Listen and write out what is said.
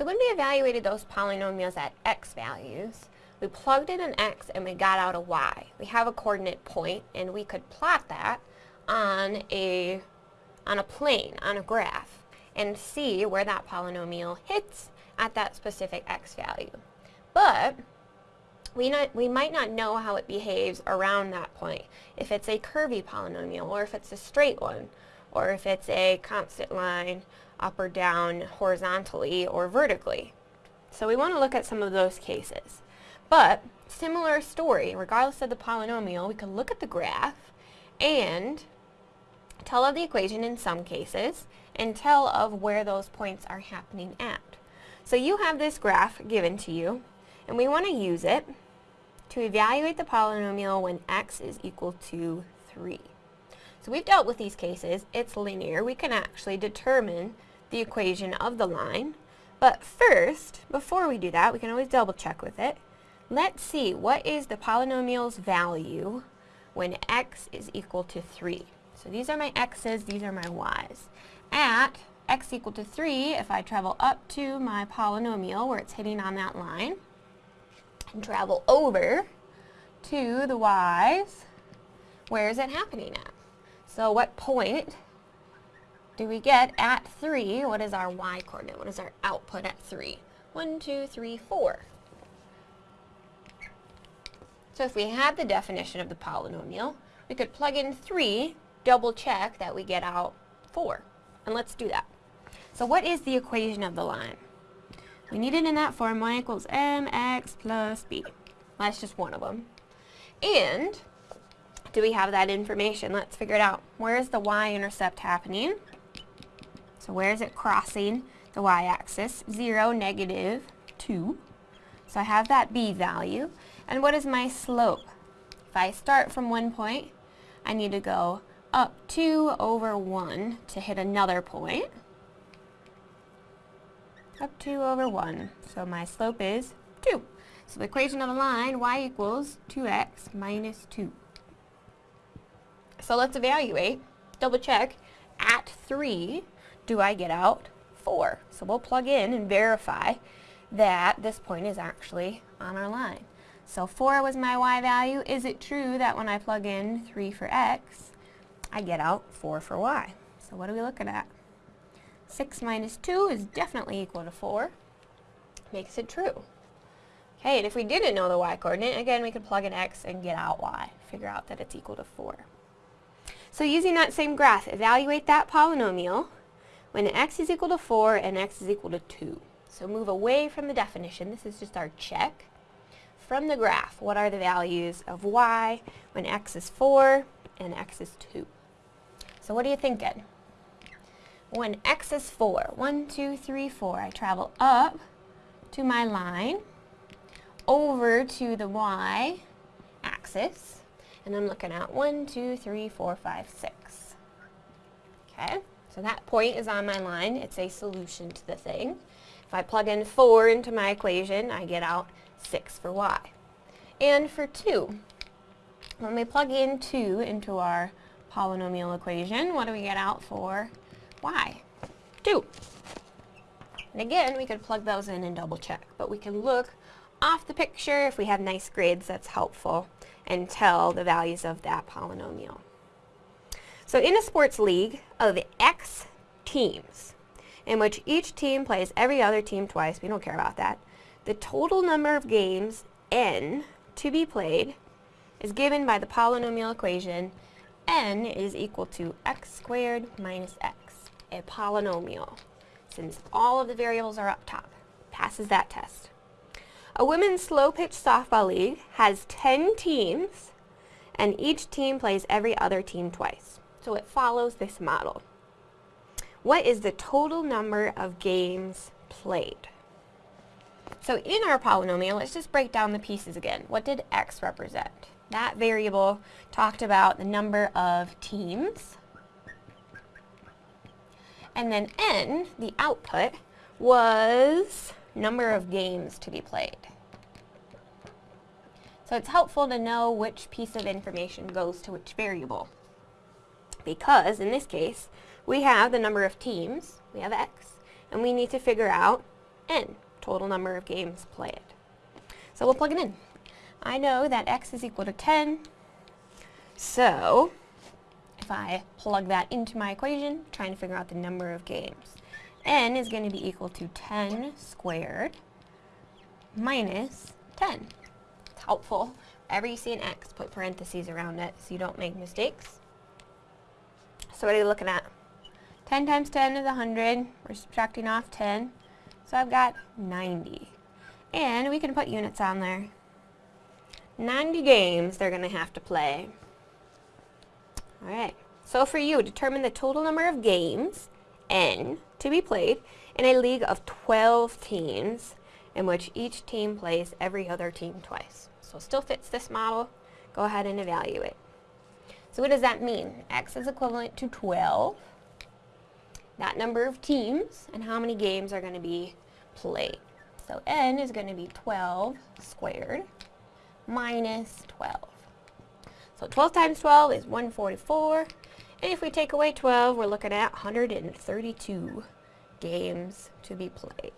So when we evaluated those polynomials at x values, we plugged in an x and we got out a y. We have a coordinate point and we could plot that on a, on a plane, on a graph, and see where that polynomial hits at that specific x value. But we, not, we might not know how it behaves around that point, if it's a curvy polynomial, or if it's a straight one, or if it's a constant line up or down horizontally or vertically. So we want to look at some of those cases. But, similar story, regardless of the polynomial, we can look at the graph and tell of the equation in some cases, and tell of where those points are happening at. So you have this graph given to you, and we want to use it to evaluate the polynomial when x is equal to 3. So we've dealt with these cases. It's linear. We can actually determine the equation of the line. But first, before we do that, we can always double check with it. Let's see, what is the polynomial's value when x is equal to 3? So these are my x's, these are my y's. At x equal to 3, if I travel up to my polynomial where it's hitting on that line, and travel over to the y's, where is it happening at? So what point do we get at 3? What is our y coordinate? What is our output at 3? 1, 2, 3, 4. So if we had the definition of the polynomial, we could plug in 3, double check that we get out 4. And let's do that. So what is the equation of the line? We need it in that form, y equals mx plus b. That's just one of them. And, do we have that information? Let's figure it out. Where is the y-intercept happening? So where is it crossing the y-axis? 0, negative 2. So I have that b value. And what is my slope? If I start from one point, I need to go up 2 over 1 to hit another point up 2 over 1. So my slope is 2. So the equation of the line, y equals 2x minus 2. So let's evaluate, double check, at 3, do I get out 4? So we'll plug in and verify that this point is actually on our line. So 4 was my y value. Is it true that when I plug in 3 for x, I get out 4 for y? So what are we looking at? 6 minus 2 is definitely equal to 4. Makes it true. Okay, and if we didn't know the y-coordinate, again, we could plug in x and get out y. Figure out that it's equal to 4. So using that same graph, evaluate that polynomial when x is equal to 4 and x is equal to 2. So move away from the definition. This is just our check. From the graph, what are the values of y when x is 4 and x is 2? So what are you thinking? when x is 4, 1, 2, 3, 4, I travel up to my line, over to the y axis, and I'm looking at 1, 2, 3, 4, 5, 6. Okay, so that point is on my line. It's a solution to the thing. If I plug in 4 into my equation, I get out 6 for y. And for 2, when we plug in 2 into our polynomial equation, what do we get out for y? 2. And again, we could plug those in and double check, but we can look off the picture if we have nice grids that's helpful and tell the values of that polynomial. So in a sports league of X teams, in which each team plays every other team twice, we don't care about that, the total number of games, n, to be played is given by the polynomial equation n is equal to x squared minus x a polynomial, since all of the variables are up top. Passes that test. A women's slow-pitch softball league has 10 teams, and each team plays every other team twice. So it follows this model. What is the total number of games played? So in our polynomial, let's just break down the pieces again. What did x represent? That variable talked about the number of teams and then n, the output, was number of games to be played. So it's helpful to know which piece of information goes to which variable. Because, in this case, we have the number of teams, we have x, and we need to figure out n, total number of games played. So we'll plug it in. I know that x is equal to 10, so if I plug that into my equation, trying to figure out the number of games, n is going to be equal to 10 squared minus 10. It's helpful. Whenever you see an x, put parentheses around it so you don't make mistakes. So what are you looking at? 10 times 10 is 100. We're subtracting off 10. So I've got 90. And we can put units on there. 90 games they're going to have to play. Alright, so for you, determine the total number of games, N, to be played in a league of 12 teams in which each team plays every other team twice. So still fits this model. Go ahead and evaluate. So what does that mean? X is equivalent to 12. That number of teams and how many games are going to be played. So N is going to be 12 squared minus 12. So 12 times 12 is 144. And if we take away 12, we're looking at 132 games to be played.